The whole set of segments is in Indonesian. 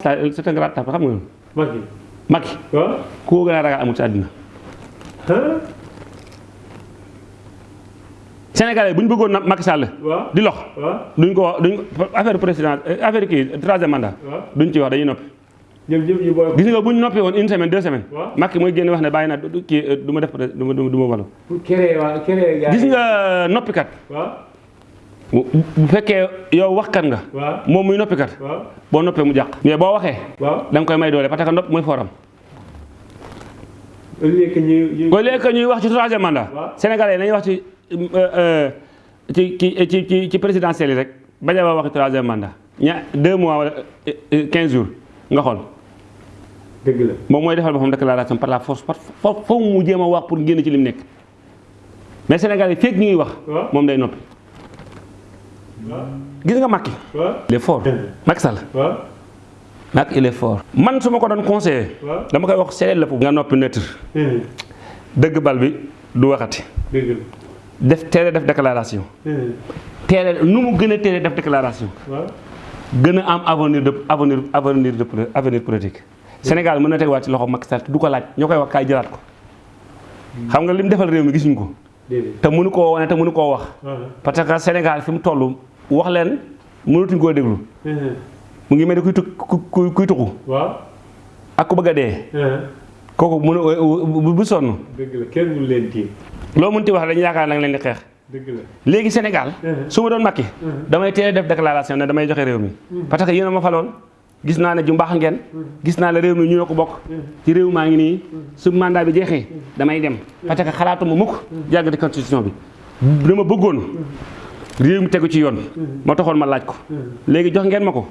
c'est un grand tapeur xam nga Macky Macky waaw ku ko gën a ragal amul ci àddina ah Sénégalais bu ñu bëggoon na Macky Sall waaw di lox duñ ko duñ affaire président affaire kii troisième mandat duñ ci wax dañuy noppi gis nga bu ñu noppi woon une semaine deux semaines. Macky mooy génn wax ne bàyyi naa kii du ma def du ma du ma walu gis nga noppikat bu fekkee yow waxkat nga. Waaw. Moom muy noppikat waaw. Boo noppee mu jàq. Mais boo waxee. Waaw. Da nga koy may doole parce que nopp mooy foram au lieu que lieu que ñuy wax ci troisième mandat. Waaw. sénégalais yi nañuy wax ci euh, euh, ci ci ci ci yi rek. Bañ a wax ci troisième mandat. Ña deux mois wala euh, euh, quinze jours. Nga xool. Dëgg la. Moom mooy defal boppam déclaration par la force par fo mu jéem a wax pour génn ci lim nekk. Mais sénégalais yi fekk ñu ngi wax moom day noppi. waaw gis nga Macky? Il est fort. Macky Sall? Macky il est fort. Man su ma ko doon conseillé waaw dama koy wax seedeel la foofu nga noppi neutre. Dëgg bal bi du waxati. Def a def déclaration. A nu mu gën a teel a def déclaration? Waaw gën a am avenir de avenir avenir de avenir politique. Sénégal mën na tegaat ci loxo Macky Sall du ko laaj. Ñoo koy wax kaay jëlaat ko. Xam nga li mu defal réew mi gisuñ ko te mënu koo wane te mënu koo wax. Waaw parce que Sénégal fi mu toll wax leen mënatuñ koo déglu. Hum, mu ngi mel ni kuy tu kuy kuy tuxu. Waaw. Ak ku bëgg a dee. Hum, kooku mënu bu bu sonn. Dëgg la kenn mënu leen tiim. Loo mënti wax dañu yaakaar nag leen di xeex. Dëgg la. Léegi Sénégal Mhm. su ma doon Macky damay teel a def déclaration ne damay joxe réew mi. Parce que yéen a ma faloon gis naa ne ju mbaax ngeen. Gis naa ne réew mi ne ko bokk. Ci réew maa ngi su mandat bi jeexee damay dem. Parce que xalaatuma mukk jàgg di constitution bi. Dama bëggoon réew mi tegu ci yoon. Moo taxoon ma laaj ko. Léegi jox ngeen ma ko.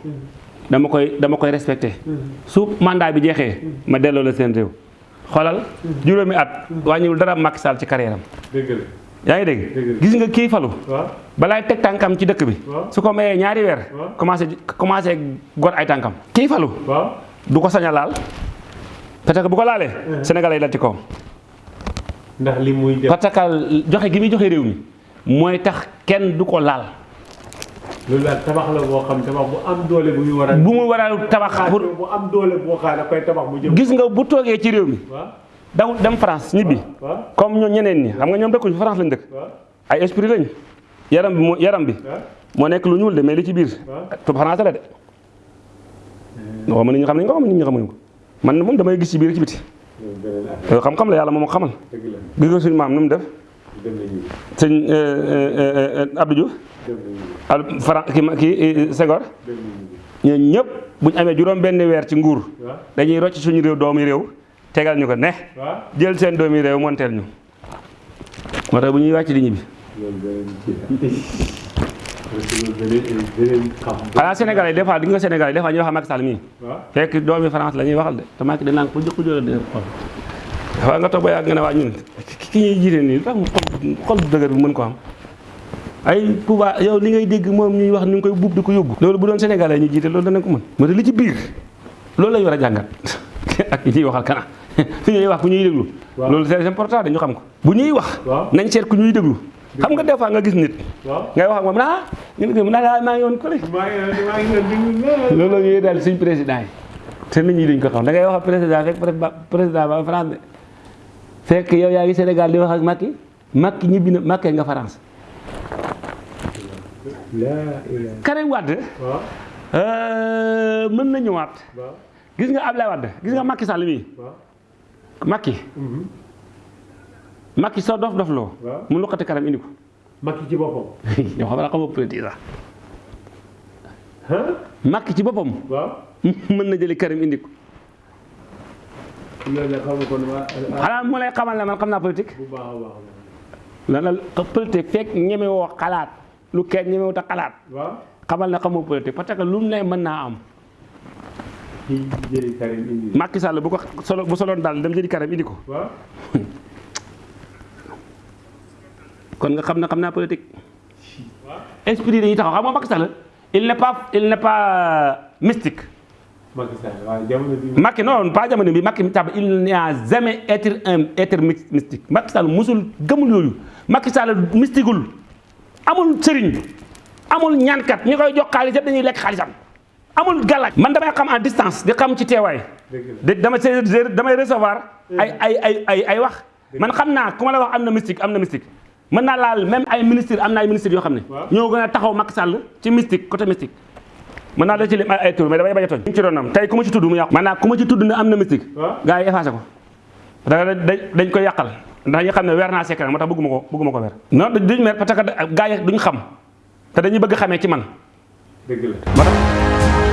Dama koy dama koy respecté. Su mandat bi jeexee ma la seen xoolal juróomi at. Dara Macky ci carrière am. La yaa ngi Dëgg dégg la. gis nga kii falu. Balaay teg tànkam ci dëkk bi. Su ko mayee ñaari weer waaw. commencé commencé gor ay tànkam. Kii falu. Du ko sañ a laal. Parce que bu ko laalee sénégalais yi dal ci kawam. Ndax li muy def parce que joxe gi muy joxe réew mi mooy tax kenn du ko laal. Loolu daal tabax la boo xam tabax bu am doole bu ñu war a bu mu war a tabax pour bu am doole boo xam da koy tabax bu jëm gis nga bu toogee ci réew mi waaw daw dem France ñibbi. Comme ñoo ñeneen ñi. Xam nga ñoom dëkkuñu France lañ dëkk. Waaw ay esprit lañ yaram bi yaram bi moo nekk lu ñuul de mais li ci biir waaw tu français la de. Waxuma nit ñi xam nañ ko xam nit ñi xamuñu ko. Man moom damay gis ci biir ci biti. Loolu loolu xam-xam la yàlla moom moo xamal. Gis nga suñu maam nu mu def? Dem nañu. Sëñ Abdou Diouf? Al Fran kii ma kii Senghor? Dem nañu. Ñooñu ñëpp bu ñu amee juróom benn weer ci nguur dañuy rocc suñu réew doomi réew tegal ñu ko ne? Jël seen doomi réew monteel ñu. Moo tax bu ñuy wàcc di ñibbi. Loolu beneen kii la parce que loolu beneen beneen xam xanaa Sénégal yi des fois di nga Sénégal yi des fois ñuy wax Macky Sall waaw. Fekk doomi France la ñuy waxal de. Te Macky danaan ko jëkk jëla de dafa nga toog ba yàgg nga ne waa ñun ki ñuy jiite nii tax xol xol bu dëgër bi mën ko am. Ay pouvoir yow li ngay dégg moom ñuy wax ni nga koy buub di ko yóbbu. Loolu bu doon Sénégalais ñu jiite loolu danañ ko mën. Moo li ci biir loolu lañu war a jàngat. Ak ñi ñuy waxal kana fi ñuy wax ku ñuy déglu. Loolu c'est important dañu xam ko. Bu ñuy wax nañ seet ku ñuy déglu. Xam nga des fois nga gis nit. Ngay wax ak moom ah ñu mu ngi ko maa ngi maa ngi leen di loolu la ñuy daal suñ président yi. Te nit ñi dañ ko xam. Da ngay wax ak président ba président ba France fekk yow yaa ngi Sénégal di wax ak Macky. Macky ñibbi na Macky nga France. Karim Wade waaw. euh, mën na ñëwaat. Gis nga Ablaye Wade gis nga Macky Sall waaw Macky mhm. Macky soo dof dof waaw. Mu luqati Karim indi ko. Macky ci boppam. Yow xam naa xamoo politique sax. Ah Macky ci boppam. Waaw. Mën na jëli Karim indi ko. La kon waa xanaa mu lay xamal ne man xam naa politique. bu baax baax a baax. Lan la politique fekk ñemewoo xalaat. Lu kenn ñemewut a xalaat. Waaw. Xamal ne xamoo politique parce que lu mu ne mën naa am Macky Sall bu ko solo bu soloon daal dem jëli Karim indi ko. Waaw. Kon nga xam ne xam naa politique. Waaw. Esprit dañuy taxaw. Xam nga Macky Sall il n'est pas il n'est pas mystique. Macky non pas jamono bi Macky tab il n'a jamais été un être my- mystique. Macky Sall musul gëmul yooyu. Macky Sall mystiqueul amul sëriñ. Amul ñaankat. Ñi koy jox xaalis yëpp dañuy lekk xaalisam amul galaaj man damay xam en distance di xam ci teewaay. Dama damay recevoir ay ay ay ay ay wax. Man xam naa ku ma la wax am na mystique am na mystique. Mën naa laal même ay ministre am na ay ministres yoo xam ne ñoo gën a taxaw Macky Sall ci mystique côté mystique. Mën naa la ci lim ay tur mais damay bañ a tooñ. Ci doonam tey ku ma ci tudd mu yàqu. Maanaam ku ma ci tudd ne am na mystique. Gars yi effacé ko. Da dañ koy yàqal. Ndax ñu xam ne weer naa secret moo tax bëgguma ko bëgguma ko weer. Non duñ mer parce que gars yi duñ xam. Te dañuy bëgg xamee ci man. Dëgg la